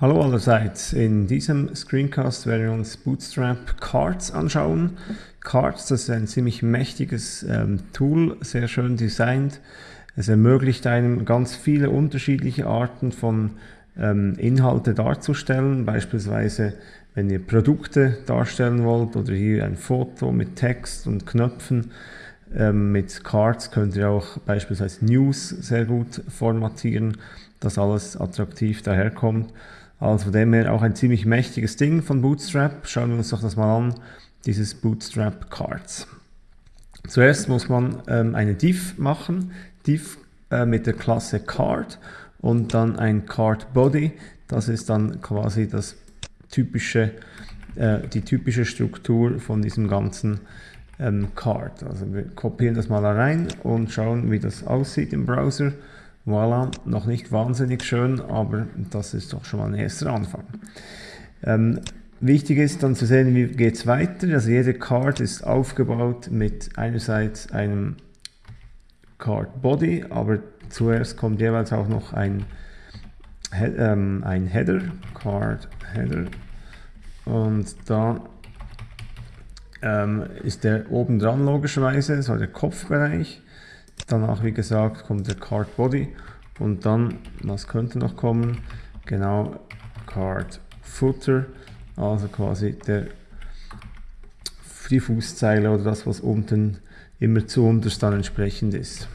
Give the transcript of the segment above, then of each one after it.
Hallo allerseits, in diesem Screencast werden wir uns Bootstrap Cards anschauen. Cards, das ist ein ziemlich mächtiges ähm, Tool, sehr schön designt. Es ermöglicht einem ganz viele unterschiedliche Arten von ähm, Inhalte darzustellen, beispielsweise wenn ihr Produkte darstellen wollt oder hier ein Foto mit Text und Knöpfen. Ähm, mit Cards könnt ihr auch beispielsweise News sehr gut formatieren, dass alles attraktiv daherkommt. Also von dem her auch ein ziemlich mächtiges Ding von Bootstrap. Schauen wir uns doch das mal an, dieses Bootstrap Cards. Zuerst muss man ähm, eine Div machen, Div äh, mit der Klasse Card und dann ein Card Body. Das ist dann quasi das typische, äh, die typische Struktur von diesem ganzen ähm, Card. Also wir kopieren das mal rein und schauen, wie das aussieht im Browser. Voilà, noch nicht wahnsinnig schön, aber das ist doch schon mal ein erster Anfang. Ähm, wichtig ist dann zu sehen, wie geht es weiter. Also jede Card ist aufgebaut mit einerseits einem Card Body, aber zuerst kommt jeweils auch noch ein, ähm, ein Header, Card Header. Und da ähm, ist der oben dran logischerweise, so der Kopfbereich. Danach, wie gesagt, kommt der Card Body und dann, was könnte noch kommen? Genau, Card Footer, also quasi der, die Fußzeile oder das, was unten immer zu unterst dann entsprechend ist.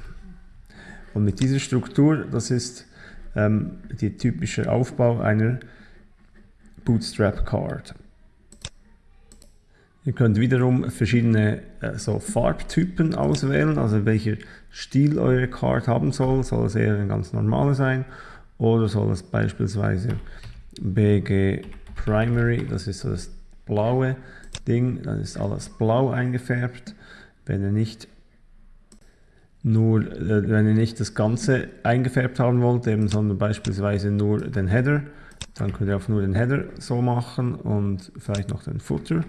Und mit dieser Struktur, das ist ähm, der typische Aufbau einer Bootstrap Card. Ihr könnt wiederum verschiedene äh, so Farbtypen auswählen, also welcher Stil eure Card haben soll. Soll es eher ein ganz normaler sein oder soll es beispielsweise BG Primary, das ist so das blaue Ding, dann ist alles blau eingefärbt. Wenn ihr nicht nur, äh, wenn ihr nicht das Ganze eingefärbt haben wollt, eben, sondern beispielsweise nur den Header, dann könnt ihr auch nur den Header so machen und vielleicht noch den Footer.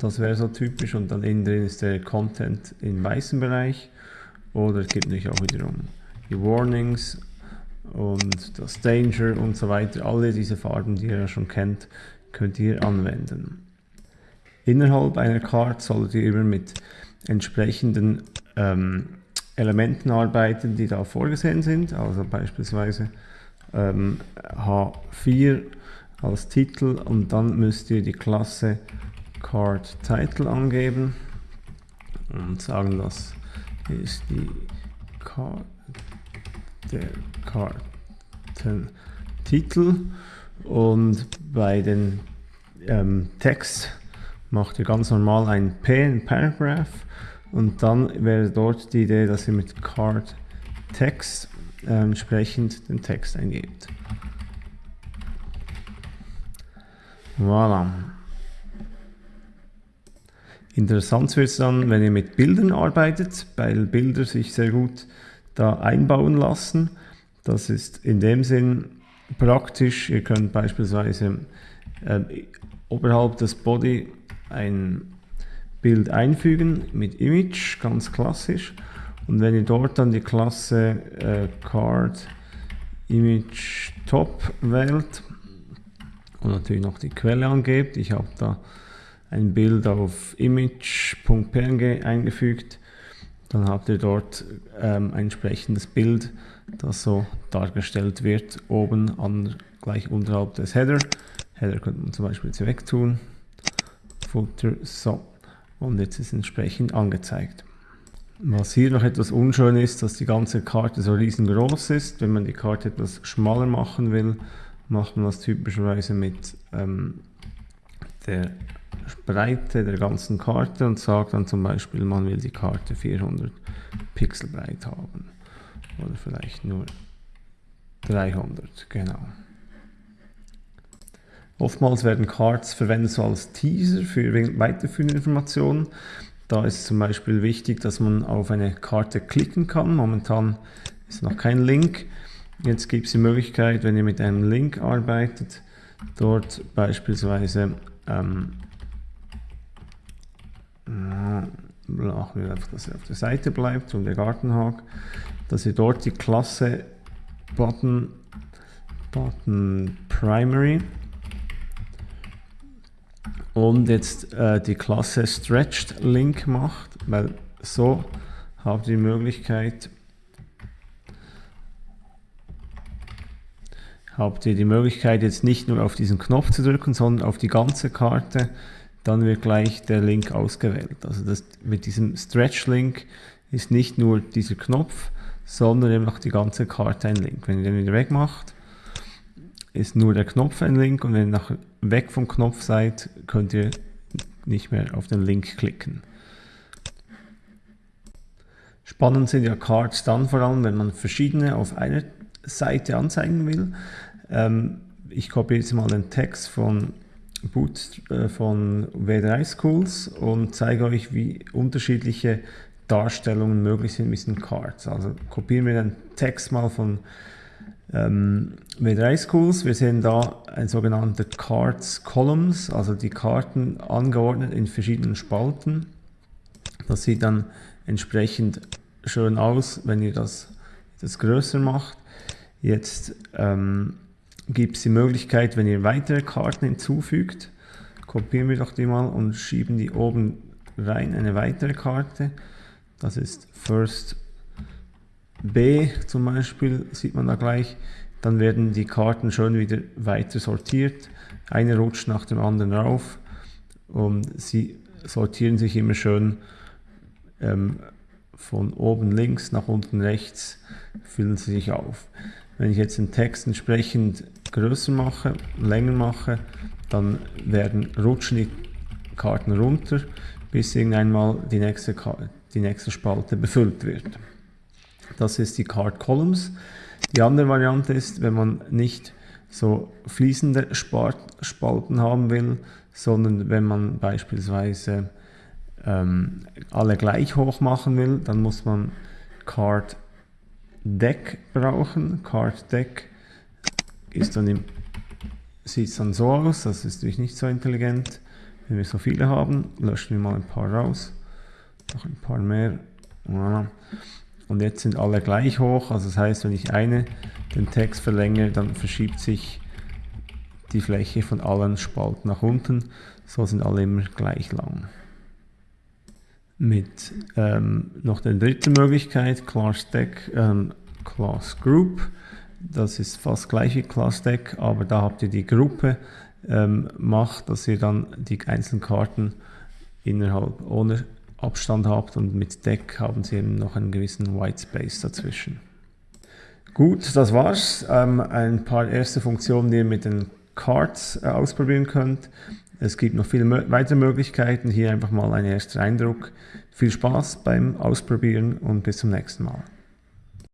Das wäre so typisch und dann innen drin ist der Content im weißen Bereich. Oder es gibt natürlich auch wiederum die Warnings und das Danger und so weiter. Alle diese Farben, die ihr ja schon kennt, könnt ihr anwenden. Innerhalb einer Card solltet ihr immer mit entsprechenden ähm, Elementen arbeiten, die da vorgesehen sind. Also beispielsweise ähm, H4 als Titel und dann müsst ihr die Klasse Card Title angeben und sagen, das ist die Card, der Kartentitel und bei den ähm, Text macht ihr ganz normal ein P, ein Paragraph und dann wäre dort die Idee, dass ihr mit Card Text äh, entsprechend den Text eingebt. Voilà. Interessant wird es dann, wenn ihr mit Bildern arbeitet, weil Bilder sich sehr gut da einbauen lassen. Das ist in dem Sinn praktisch. Ihr könnt beispielsweise äh, oberhalb des Body ein Bild einfügen mit Image, ganz klassisch. Und wenn ihr dort dann die Klasse äh, Card Image Top wählt und natürlich noch die Quelle angebt, ich habe da ein Bild auf image.png eingefügt, dann habt ihr dort ähm, ein entsprechendes Bild, das so dargestellt wird, oben an, gleich unterhalb des Header. Header könnte man zum Beispiel jetzt wegtun. Footer, so. Und jetzt ist entsprechend angezeigt. Was hier noch etwas unschön ist, dass die ganze Karte so riesengroß ist. Wenn man die Karte etwas schmaler machen will, macht man das typischerweise mit ähm, der Breite der ganzen Karte und sagt dann zum Beispiel, man will die Karte 400 Pixel breit haben. Oder vielleicht nur 300, genau. Oftmals werden Cards verwendet so als Teaser für weiterführende Informationen. Da ist zum Beispiel wichtig, dass man auf eine Karte klicken kann. Momentan ist noch kein Link. Jetzt gibt es die Möglichkeit, wenn ihr mit einem Link arbeitet, dort beispielsweise ähm, wir einfach, dass er auf der Seite bleibt und der Gartenhag, dass ihr dort die Klasse Button Button Primary und jetzt äh, die Klasse Stretched Link macht, weil so habt ihr die Möglichkeit, habt ihr die Möglichkeit jetzt nicht nur auf diesen Knopf zu drücken, sondern auf die ganze Karte, dann wird gleich der Link ausgewählt. Also das, mit diesem Stretch Link ist nicht nur dieser Knopf, sondern eben auch die ganze Karte ein Link. Wenn ihr den wieder wegmacht, ist nur der Knopf ein Link und wenn ihr nach, weg vom Knopf seid, könnt ihr nicht mehr auf den Link klicken. Spannend sind ja Cards dann vor allem, wenn man verschiedene auf einer Seite anzeigen will. Ähm, ich kopiere jetzt mal den Text von Boot äh, von W3 Schools und zeige euch, wie unterschiedliche Darstellungen möglich sind mit diesen Cards. Also kopieren wir den Text mal von ähm, W3 Schools. Wir sehen da ein sogenannte Cards Columns, also die Karten angeordnet in verschiedenen Spalten. Das sieht dann entsprechend schön aus, wenn ihr das, das größer macht. Jetzt ähm, gibt es die Möglichkeit, wenn ihr weitere Karten hinzufügt, kopieren wir doch die mal und schieben die oben rein, eine weitere Karte. Das ist First B zum Beispiel, sieht man da gleich. Dann werden die Karten schön wieder weiter sortiert. Eine rutscht nach dem anderen rauf und sie sortieren sich immer schön ähm, von oben links nach unten rechts, füllen sie sich auf. Wenn ich jetzt den Text entsprechend größer mache, länger mache, dann werden rutschen die Karten runter, bis irgendwann mal die nächste, die nächste Spalte befüllt wird. Das ist die Card Columns. Die andere Variante ist, wenn man nicht so fließende Spalten haben will, sondern wenn man beispielsweise ähm, alle gleich hoch machen will, dann muss man Card Deck brauchen. Card Deck ist dann im, sieht dann so aus, das ist natürlich nicht so intelligent. Wenn wir so viele haben, löschen wir mal ein paar raus. Noch ein paar mehr. Und jetzt sind alle gleich hoch, also das heißt, wenn ich eine den Text verlängere, dann verschiebt sich die Fläche von allen Spalten nach unten. So sind alle immer gleich lang. Mit ähm, noch der dritten Möglichkeit, Class Deck, ähm, Class Group. Das ist fast gleich wie Class Deck, aber da habt ihr die Gruppe ähm, macht, dass ihr dann die einzelnen Karten innerhalb ohne Abstand habt und mit Deck haben sie eben noch einen gewissen White Space dazwischen. Gut, das war's. Ähm, ein paar erste Funktionen, die ihr mit den Cards äh, ausprobieren könnt. Es gibt noch viele weitere Möglichkeiten. Hier einfach mal ein erster Eindruck. Viel Spaß beim Ausprobieren und bis zum nächsten Mal.